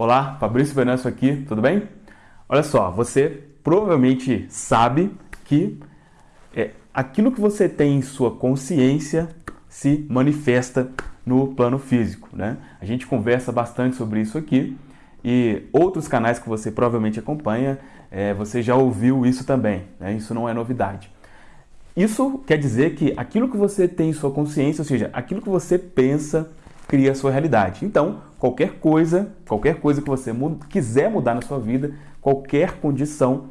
Olá, Fabrício Venâncio aqui, tudo bem? Olha só, você provavelmente sabe que é, aquilo que você tem em sua consciência se manifesta no plano físico, né? A gente conversa bastante sobre isso aqui e outros canais que você provavelmente acompanha, é, você já ouviu isso também, né? Isso não é novidade. Isso quer dizer que aquilo que você tem em sua consciência, ou seja, aquilo que você pensa, cria a sua realidade. Então, qualquer coisa, qualquer coisa que você quiser mudar na sua vida, qualquer condição,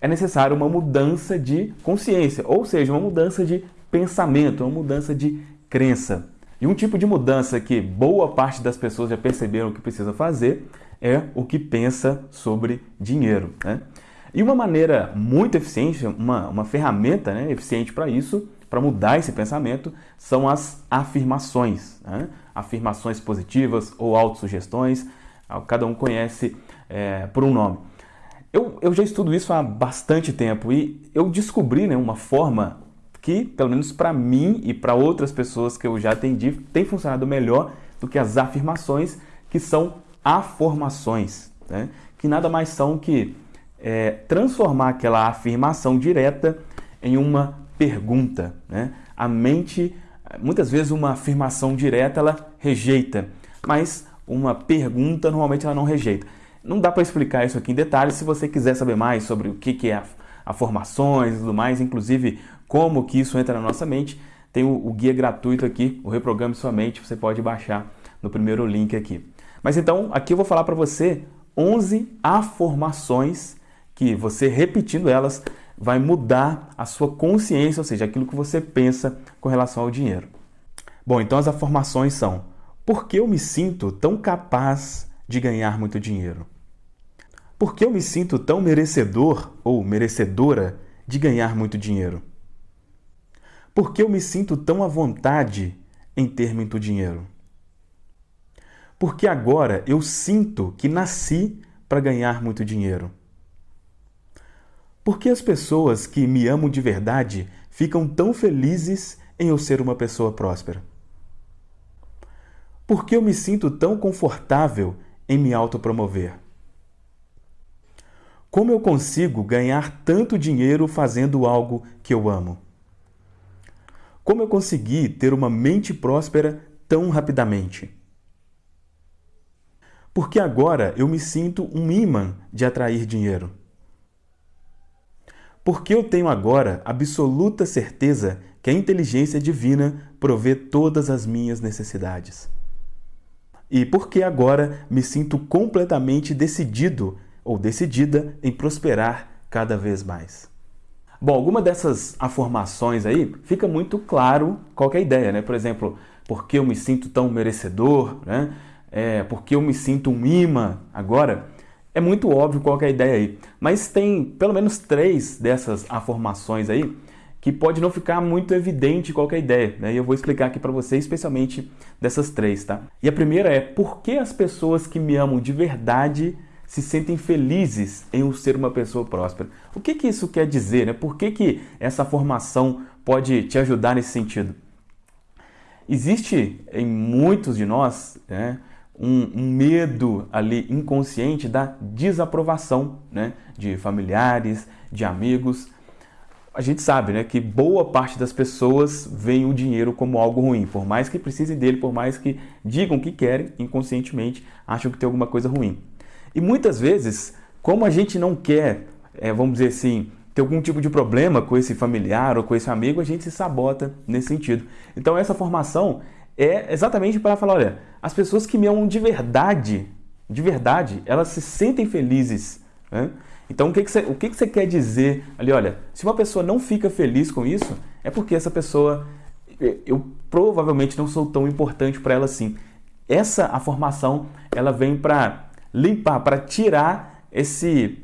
é necessário uma mudança de consciência, ou seja, uma mudança de pensamento, uma mudança de crença. E um tipo de mudança que boa parte das pessoas já perceberam que precisa fazer é o que pensa sobre dinheiro. Né? E uma maneira muito eficiente, uma, uma ferramenta né, eficiente para isso, para mudar esse pensamento, são as afirmações. Né? Afirmações positivas ou autossugestões, cada um conhece é, por um nome. Eu, eu já estudo isso há bastante tempo e eu descobri né, uma forma que, pelo menos para mim e para outras pessoas que eu já atendi, tem funcionado melhor do que as afirmações, que são afirmações, né? que nada mais são que é, transformar aquela afirmação direta em uma pergunta. Né? A mente, muitas vezes uma afirmação direta ela rejeita, mas uma pergunta normalmente ela não rejeita. Não dá para explicar isso aqui em detalhes, se você quiser saber mais sobre o que, que é a, a formações e tudo mais, inclusive como que isso entra na nossa mente, tem o, o guia gratuito aqui, o Reprograme Sua Mente, você pode baixar no primeiro link aqui. Mas então, aqui eu vou falar para você 11 afirmações que você repetindo elas vai mudar a sua consciência, ou seja, aquilo que você pensa com relação ao dinheiro. Bom, então as afirmações são: por que eu me sinto tão capaz de ganhar muito dinheiro? Por que eu me sinto tão merecedor ou merecedora de ganhar muito dinheiro? Por que eu me sinto tão à vontade em ter muito dinheiro? Porque agora eu sinto que nasci para ganhar muito dinheiro. Por que as pessoas que me amam de verdade ficam tão felizes em eu ser uma pessoa próspera? Por que eu me sinto tão confortável em me autopromover? Como eu consigo ganhar tanto dinheiro fazendo algo que eu amo? Como eu consegui ter uma mente próspera tão rapidamente? Porque agora eu me sinto um imã de atrair dinheiro. Porque eu tenho agora absoluta certeza que a inteligência divina provê todas as minhas necessidades. E porque agora me sinto completamente decidido ou decidida em prosperar cada vez mais. Bom, alguma dessas afirmações aí fica muito claro qual é a ideia, né? Por exemplo, porque eu me sinto tão merecedor, né? É, porque eu me sinto um imã agora. É muito óbvio qual é a ideia aí, mas tem pelo menos três dessas afirmações aí que pode não ficar muito evidente qual é a ideia, né? E eu vou explicar aqui para você, especialmente dessas três, tá? E a primeira é por que as pessoas que me amam de verdade se sentem felizes em um ser uma pessoa próspera. O que, que isso quer dizer? Né? Por que, que essa formação pode te ajudar nesse sentido? Existe em muitos de nós né, um, um, medo ali inconsciente da desaprovação né, de familiares, de amigos. A gente sabe né, que boa parte das pessoas veem o dinheiro como algo ruim. Por mais que precisem dele, por mais que digam que querem, inconscientemente acham que tem alguma coisa ruim. E muitas vezes, como a gente não quer, é, vamos dizer assim, ter algum tipo de problema com esse familiar ou com esse amigo, a gente se sabota nesse sentido. Então essa formação é exatamente para falar, olha, as pessoas que me amam de verdade, de verdade, elas se sentem felizes. Né? Então o que, que, você, o que, que você quer dizer ali? Olha, se uma pessoa não fica feliz com isso, é porque essa pessoa, eu provavelmente não sou tão importante para ela assim. Essa a formação, ela vem para limpar, para tirar esse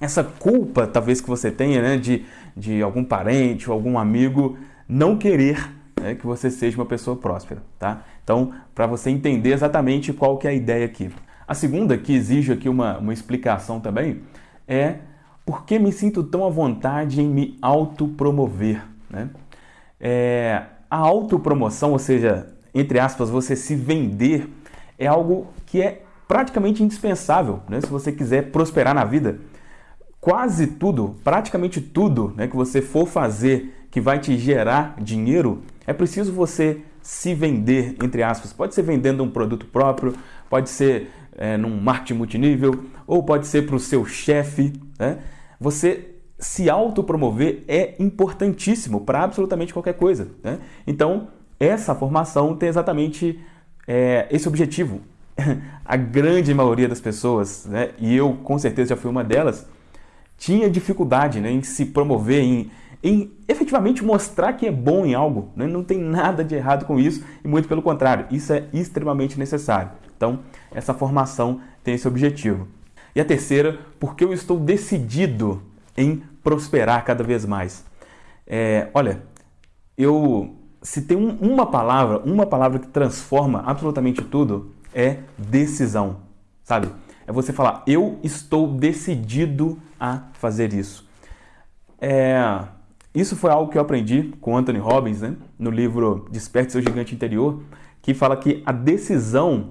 essa culpa, talvez que você tenha, né, de, de algum parente ou algum amigo não querer né, que você seja uma pessoa próspera, tá? Então, para você entender exatamente qual que é a ideia aqui. A segunda, que exige aqui uma, uma explicação também, é por que me sinto tão à vontade em me autopromover, né? É, a autopromoção, ou seja, entre aspas, você se vender, é algo que é praticamente indispensável né, se você quiser prosperar na vida. Quase tudo, praticamente tudo né, que você for fazer que vai te gerar dinheiro, é preciso você se vender, entre aspas. Pode ser vendendo um produto próprio, pode ser é, num marketing multinível, ou pode ser para o seu chefe. Né? Você se autopromover é importantíssimo para absolutamente qualquer coisa. Né? Então, essa formação tem exatamente é, esse objetivo. A grande maioria das pessoas, né, e eu com certeza já fui uma delas, tinha dificuldade né, em se promover, em, em efetivamente mostrar que é bom em algo. Né? Não tem nada de errado com isso, e muito pelo contrário, isso é extremamente necessário. Então, essa formação tem esse objetivo. E a terceira, porque eu estou decidido em prosperar cada vez mais. É, olha, eu se tem um, uma palavra, uma palavra que transforma absolutamente tudo, é decisão, sabe? É você falar, eu estou decidido a fazer isso. É, isso foi algo que eu aprendi com Anthony Robbins, né? no livro Desperte Seu Gigante Interior, que fala que a decisão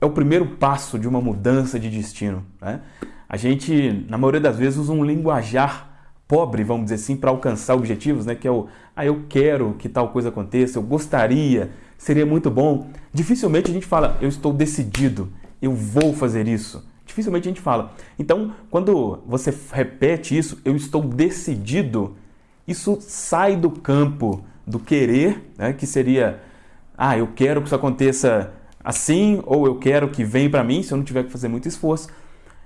é o primeiro passo de uma mudança de destino. Né? A gente, na maioria das vezes, usa um linguajar pobre, vamos dizer assim, para alcançar objetivos, né? Que é o, ah, eu quero que tal coisa aconteça, eu gostaria, seria muito bom. Dificilmente a gente fala, eu estou decidido, eu vou fazer isso. Dificilmente a gente fala. Então, quando você repete isso, eu estou decidido, isso sai do campo do querer, né? Que seria, ah, eu quero que isso aconteça assim, ou eu quero que venha para mim, se eu não tiver que fazer muito esforço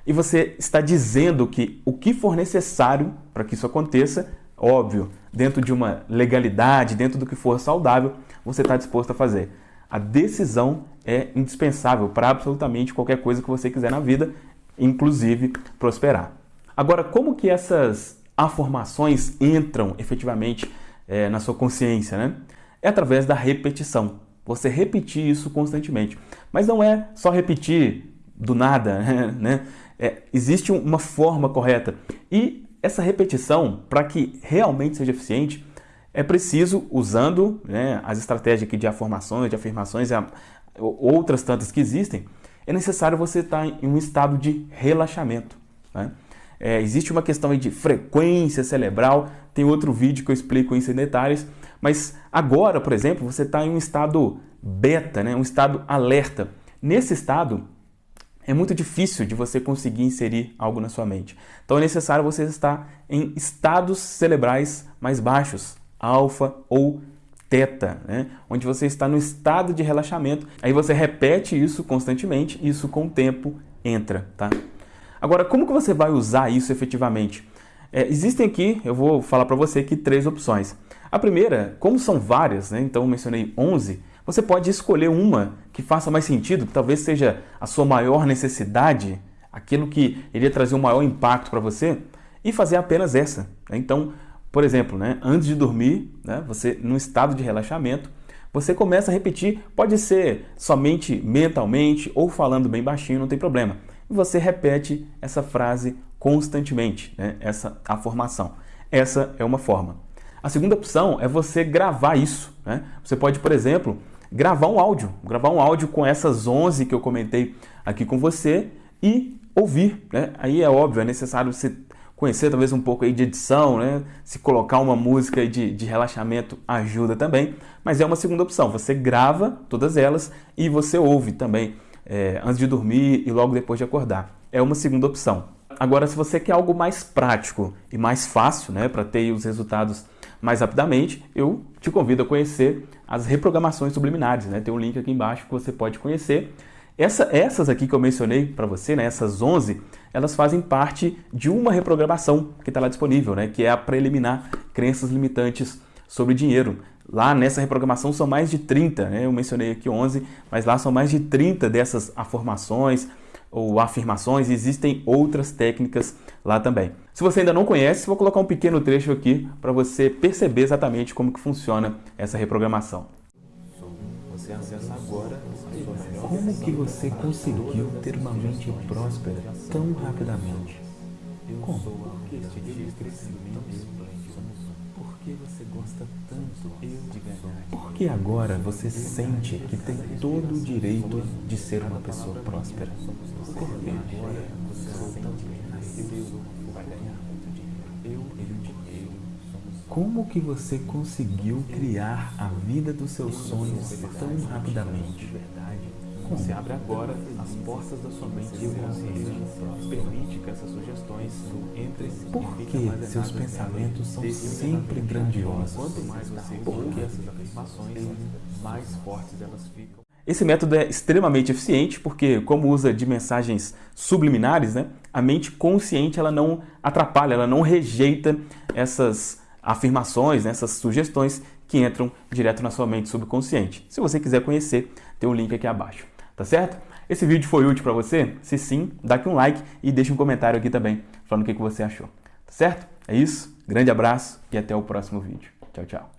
e você está dizendo que o que for necessário para que isso aconteça, óbvio, dentro de uma legalidade, dentro do que for saudável, você está disposto a fazer. A decisão é indispensável para absolutamente qualquer coisa que você quiser na vida, inclusive prosperar. Agora, como que essas afirmações entram efetivamente é, na sua consciência? Né? É através da repetição. Você repetir isso constantemente. Mas não é só repetir do nada, né? É, existe uma forma correta. E essa repetição, para que realmente seja eficiente, é preciso, usando né, as estratégias aqui de afirmações, de afirmações, outras tantas que existem, é necessário você estar em um estado de relaxamento. Né? É, existe uma questão de frequência cerebral, tem outro vídeo que eu explico isso em detalhes, mas agora, por exemplo, você está em um estado beta, né, um estado alerta. Nesse estado, é muito difícil de você conseguir inserir algo na sua mente. Então é necessário você estar em estados cerebrais mais baixos, alfa ou teta, né? onde você está no estado de relaxamento. Aí você repete isso constantemente, isso com o tempo entra, tá? Agora, como que você vai usar isso efetivamente? É, existem aqui, eu vou falar para você aqui três opções. A primeira, como são várias, né? então eu mencionei 11, você pode escolher uma que faça mais sentido, que talvez seja a sua maior necessidade, aquilo que iria trazer um maior impacto para você, e fazer apenas essa. Né? Então, por exemplo, né, antes de dormir, né, você no estado de relaxamento, você começa a repetir, pode ser somente mentalmente ou falando bem baixinho, não tem problema. Você repete essa frase constantemente, né, essa afirmação. Essa é uma forma. A segunda opção é você gravar isso. Né? Você pode, por exemplo, gravar um áudio, gravar um áudio com essas 11 que eu comentei aqui com você e ouvir, né? Aí é óbvio, é necessário você conhecer talvez um pouco aí de edição, né? Se colocar uma música de, de relaxamento ajuda também, mas é uma segunda opção. Você grava todas elas e você ouve também é, antes de dormir e logo depois de acordar. É uma segunda opção. Agora, se você quer algo mais prático e mais fácil, né, para ter os resultados mais rapidamente, eu te convido a conhecer as reprogramações subliminares. Né? Tem um link aqui embaixo que você pode conhecer. Essa, essas aqui que eu mencionei para você, né, essas 11, elas fazem parte de uma reprogramação que está lá disponível, né, que é a preliminar crenças limitantes sobre dinheiro. Lá nessa reprogramação são mais de 30, né? eu mencionei aqui 11, mas lá são mais de 30 dessas afirmações ou afirmações, existem outras técnicas lá também. Se você ainda não conhece, vou colocar um pequeno trecho aqui para você perceber exatamente como que funciona essa reprogramação. Você acessa agora Como que você conseguiu ter uma mente próspera tão rapidamente? Como? Porque este dia crescimento. Por que você gosta tanto de ganhar? Por que agora você sente que tem todo o direito de ser uma pessoa próspera? Por que agora você sente que nasceu para ganhar muito dinheiro? Eu e dinheiro. Como que você conseguiu criar a vida dos seus sonhos tão rapidamente? Você abre agora as portas da sua mente inconsciente. Permite que essas sugestões entrem Por que seus pensamentos são sempre grandiosos? Quanto mais você coloca essas afirmações, mais fortes elas ficam. Esse método é extremamente eficiente porque, como usa de mensagens subliminares, né, a mente consciente ela não atrapalha, ela não rejeita essas afirmações, né, essas sugestões que entram direto na sua mente subconsciente. Se você quiser conhecer, tem um link aqui abaixo tá certo? Esse vídeo foi útil para você? Se sim, dá aqui um like e deixa um comentário aqui também, falando o que você achou, tá certo? É isso, grande abraço e até o próximo vídeo. Tchau, tchau.